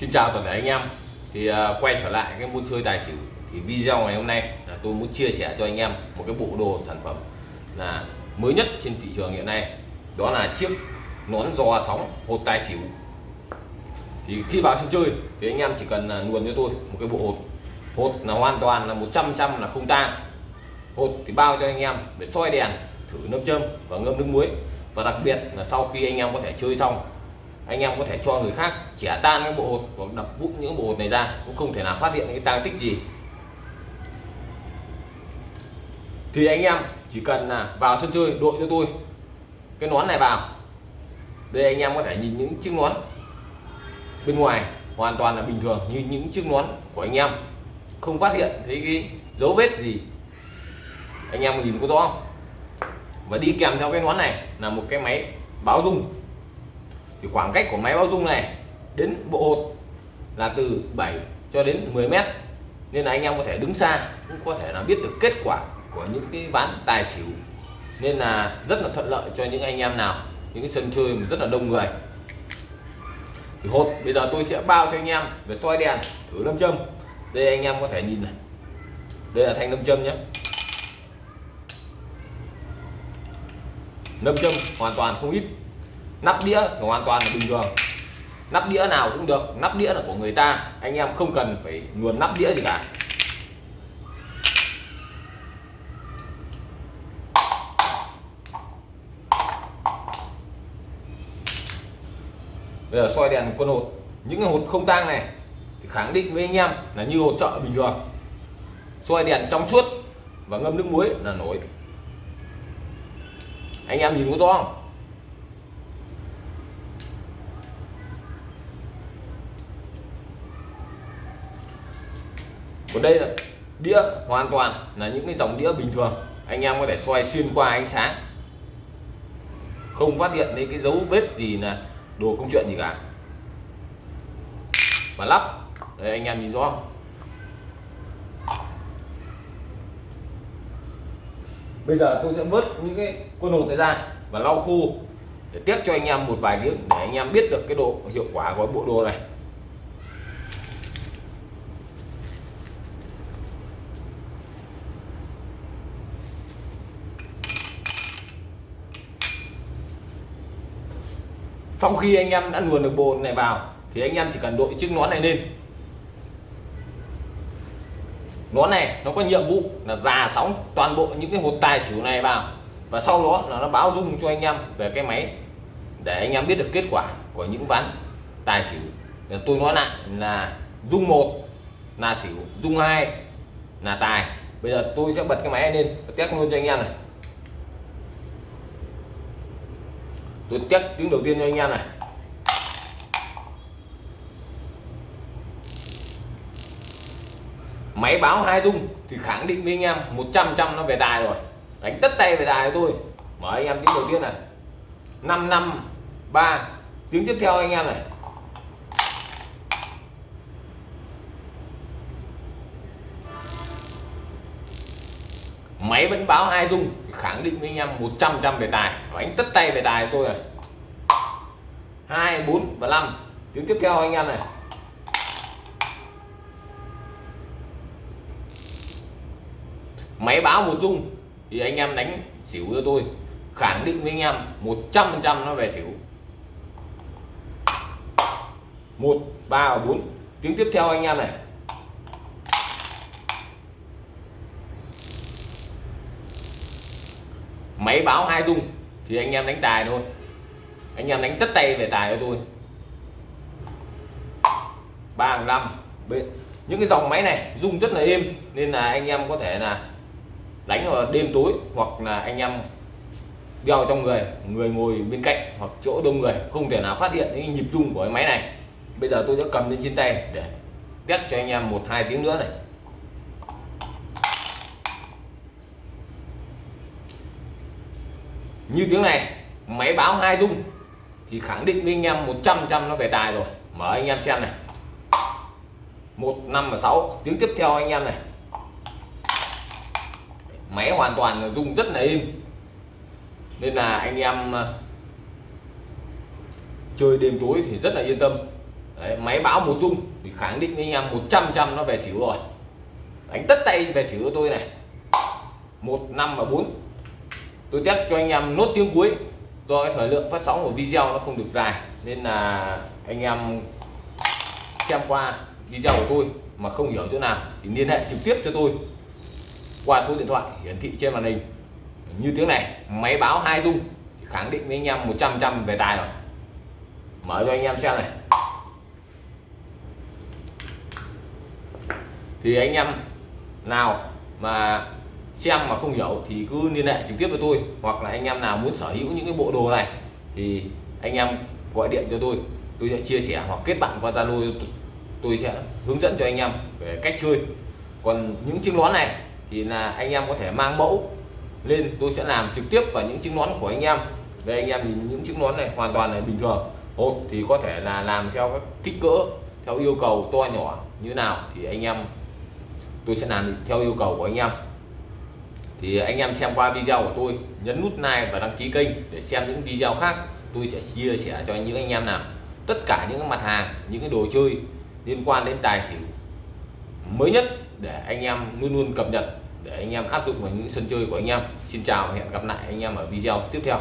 Xin chào toàn thể anh em. Thì uh, quay trở lại cái môn chơi tài xỉu thì video ngày hôm nay là tôi muốn chia sẻ cho anh em một cái bộ đồ sản phẩm là mới nhất trên thị trường hiện nay. Đó là chiếc nón giò sóng hột tài xỉu. Thì khi vào sân chơi thì anh em chỉ cần là nguồn cho tôi một cái bộ hột. Hột là hoàn toàn là 100 trăm là không tan. Hột thì bao cho anh em để soi đèn thử nâm châm và ngâm nước muối. Và đặc biệt là sau khi anh em có thể chơi xong anh em có thể cho người khác chẻ tan cái bộ hột hoặc đập vụn những bộ hột này ra, cũng không thể nào phát hiện cái tang tích gì. Thì anh em chỉ cần là vào sân chơi đội cho tôi cái nón này vào. Đây anh em có thể nhìn những chiếc nón bên ngoài, hoàn toàn là bình thường như những chiếc nón của anh em. Không phát hiện thấy cái dấu vết gì. Anh em nhìn có rõ không? Và đi kèm theo cái nón này là một cái máy báo rung thì khoảng cách của máy báo rung này đến bộ hột là từ 7 cho đến 10 mét. Nên là anh em có thể đứng xa, cũng có thể là biết được kết quả của những cái ván tài xỉu. Nên là rất là thuận lợi cho những anh em nào, những cái sân chơi rất là đông người. Thì hột, bây giờ tôi sẽ bao cho anh em về soi đèn, thử lâm châm. Đây anh em có thể nhìn này. Đây là thanh lâm châm nhé. Lâm châm hoàn toàn không ít nắp đĩa hoàn toàn là bình thường. Nắp đĩa nào cũng được, nắp đĩa là của người ta. Anh em không cần phải nguồn nắp đĩa gì cả. Bây giờ soi đèn con hột. Những cái hột không tang này thì khẳng định với anh em là như hột chợ bình thường. Soi đèn trong suốt và ngâm nước muối là nổi. Anh em nhìn có rõ không? Còn đây là đĩa, hoàn toàn là những cái dòng đĩa bình thường. Anh em có thể xoay xuyên qua ánh sáng. Không phát hiện thấy cái dấu vết gì là đồ công chuyện gì cả. Và lắp. Đây, anh em nhìn rõ không? Bây giờ tôi sẽ vớt những cái con hột này ra và lau khô để tiếp cho anh em một vài tiếng để anh em biết được cái độ hiệu quả của bộ đồ này. Sau khi anh em đã luồn được bộ này vào, thì anh em chỉ cần đội chiếc nón này lên. Nón này nó có nhiệm vụ là già sóng toàn bộ những cái hột tài xỉu này vào. Và sau đó là nó báo rung cho anh em về cái máy để anh em biết được kết quả của những ván tài xỉu. Tôi nói lại là rung một, là xỉu rung hai, là tài. Bây giờ tôi sẽ bật cái máy lên và test luôn cho anh em này. Tôi test tiếng đầu tiên cho anh em này. Máy báo hai rung thì khẳng định với anh em 100 trăm nó về tài rồi. Đánh tất tay về tài tôi. Mở anh em tiếng đầu tiên này. 5 năm ba. Tiếng tiếp theo anh em này. Máy vẫn báo hai rung khẳng định với anh em 100 trăm về tài. Đánh tất tay về tài tôi này hai, bốn và năm. Tiếng tiếp theo anh em này. Máy báo một rung thì anh em đánh xỉu cho tôi. Khẳng định với anh em 100 phần trăm nó về xỉu. Một, ba và bốn. Tiếng tiếp theo anh em này. Máy báo hai rung thì anh em đánh tài thôi. Anh em đánh tất tay về tài cho tôi. Ba năm những cái dòng máy này rung rất là êm, nên là anh em có thể là đánh vào đêm tối hoặc là anh em đeo trong người người ngồi bên cạnh hoặc chỗ đông người, không thể nào phát hiện những nhịp rung của cái máy này. Bây giờ tôi sẽ cầm lên trên tay để test cho anh em một hai tiếng nữa này. Như tiếng này máy báo hai rung thì khẳng định với anh em 100 trăm nó về tài rồi. Mở anh em xem này. Một năm và sáu. Tiếng tiếp theo anh em này. Máy hoàn toàn là rung rất là im nên là anh em ờ, chơi đêm tối thì rất là yên tâm. Đấy, máy báo một rung thì khẳng định với anh em 100 trăm nó về xỉu rồi. Đánh tất tay về xỉu của tôi này. Một năm và bốn tôi test cho anh em nốt tiếng cuối. Do cái thời lượng phát sóng của video nó không được dài, nên là anh em xem qua video của tôi mà không hiểu chỗ nào thì liên hệ trực tiếp cho tôi qua số điện thoại hiển thị trên màn hình. Như tiếng này, máy báo hai dung khẳng định với anh em 100 trăm về tài rồi. Mở cho anh em xem này. Thì anh em nào mà xem mà không hiểu thì cứ liên hệ trực tiếp với tôi, hoặc là anh em nào muốn sở hữu những cái bộ đồ này thì anh em gọi điện cho tôi tôi sẽ chia sẻ hoặc kết bạn qua Zalo, tôi sẽ hướng dẫn cho anh em về cách chơi. Còn những chiếc nón này thì là anh em có thể mang mẫu lên, tôi sẽ làm trực tiếp vào những chiếc nón của anh em. Đây, anh em nhìn những chiếc nón này hoàn toàn là bình thường. Hộp thì có thể là làm theo các kích cỡ, theo yêu cầu to nhỏ như nào thì anh em, tôi sẽ làm theo yêu cầu của anh em thì anh em xem qua video của tôi, nhấn nút like và đăng ký kênh để xem những video khác. Tôi sẽ chia sẻ cho những anh em nào. Tất cả những mặt hàng, những cái đồ chơi liên quan đến tài xỉu mới nhất để anh em luôn luôn cập nhật, để anh em áp dụng vào những sân chơi của anh em. Xin chào và hẹn gặp lại anh em ở video tiếp theo.